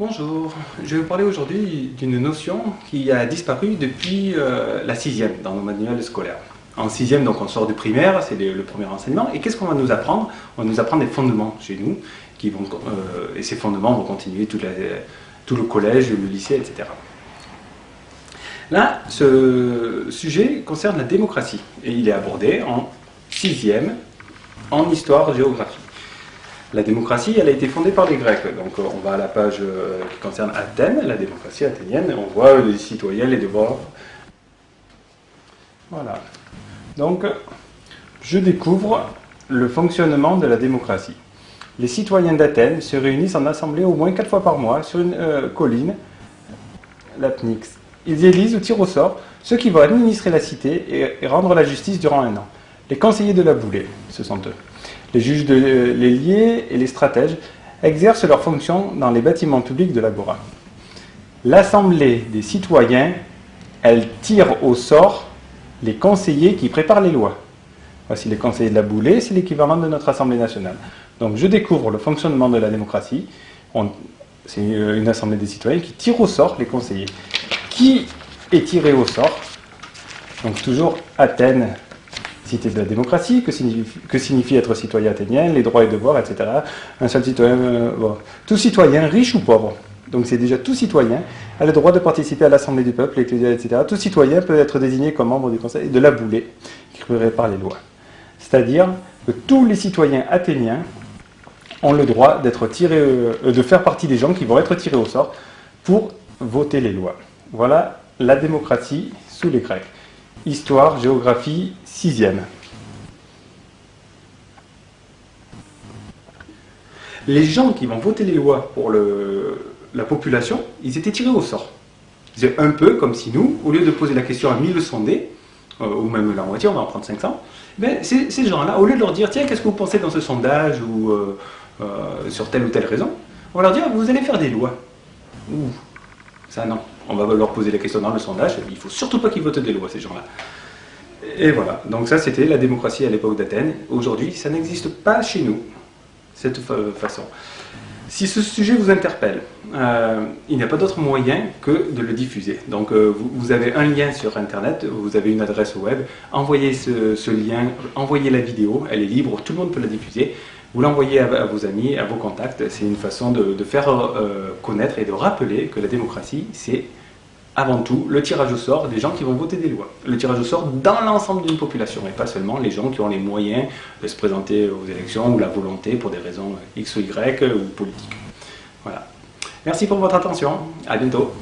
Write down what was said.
Bonjour, je vais vous parler aujourd'hui d'une notion qui a disparu depuis euh, la sixième dans nos manuels scolaires. En sixième, donc on sort du primaire, c'est le, premier enseignement, et qu'est-ce qu'on va nous apprendre? On va nous apprendre des fondements chez nous, qui vont, euh, et ces fondements vont continuer tout, le collège, le lycée, etc. Là, ce sujet concerne la démocratie, et il est abordé en sixième, en histoire-géographie. La démocratie, elle a été fondée par les Grecs. Donc euh, on va à la page euh, qui concerne Athènes, la démocratie athénienne, et on voit les citoyens, les devoirs. Voilà. Donc, je découvre le fonctionnement de la démocratie. Les citoyens d'Athènes se réunissent en assemblée au moins quatre fois par mois sur une euh, colline, l'Apnix. Ils élisent ou tirent au sort ceux qui vont administrer la cité et, rendre la justice durant un an. Les conseillers de la boulée, ce sont eux. Les juges, de, les et les stratèges exercent leurs fonctions dans les bâtiments publics de l'Agora. L'Assemblée des citoyens, elle tire au sort les conseillers qui préparent les lois. Voici les conseillers de la boulée, c'est l'équivalent de notre Assemblée nationale. Donc je découvre le fonctionnement de la démocratie. C'est une assemblée des citoyens qui tire au sort les conseillers. Qui est tiré au sort? Donc toujours Athènes, de la démocratie, que signifie, être citoyen athénien, les droits et devoirs, etc. Un seul euh, tout citoyen, riche ou pauvre, donc c'est déjà tout citoyen, a le droit de participer à l'Assemblée du peuple, etc. Tout citoyen peut être désigné comme membre du Conseil de la boulée, qui par les lois. C'est-à-dire que tous les citoyens athéniens ont le droit d'être tirés, euh, de faire partie des gens qui vont être tirés au sort pour voter les lois. Voilà la démocratie sous les Grecs. Histoire, géographie, sixième. Les gens qui vont voter les lois pour la population, ils étaient tirés au sort. C'est un peu comme si nous, au lieu de poser la question à 1000 sondés, euh, ou même la moitié, on va en prendre 500, ben, ces, gens-là, au lieu de leur dire, tiens, qu'est-ce que vous pensez dans ce sondage, ou euh, euh, sur telle ou telle raison, on leur dire, vous allez faire des lois. Ça non on va leur poser la question dans le sondage, il ne faut surtout pas qu'ils votent des lois, ces gens-là. Et voilà, donc ça c'était la démocratie à l'époque d'Athènes. Aujourd'hui, ça n'existe pas chez nous, cette façon. Si ce sujet vous interpelle, euh, il n'y a pas d'autre moyen que de le diffuser. Donc euh, vous, avez un lien sur Internet, vous avez une adresse web, envoyez ce, lien, envoyez la vidéo, elle est libre, tout le monde peut la diffuser. Vous l'envoyez à, vos amis, à vos contacts, c'est une façon de, faire euh, connaître et de rappeler que la démocratie, c'est avant tout le tirage au sort des gens qui vont voter des lois. Le tirage au sort dans l'ensemble d'une population et pas seulement les gens qui ont les moyens de se présenter aux élections ou la volonté pour des raisons X ou Y ou politiques. Voilà. Merci pour votre attention. À bientôt.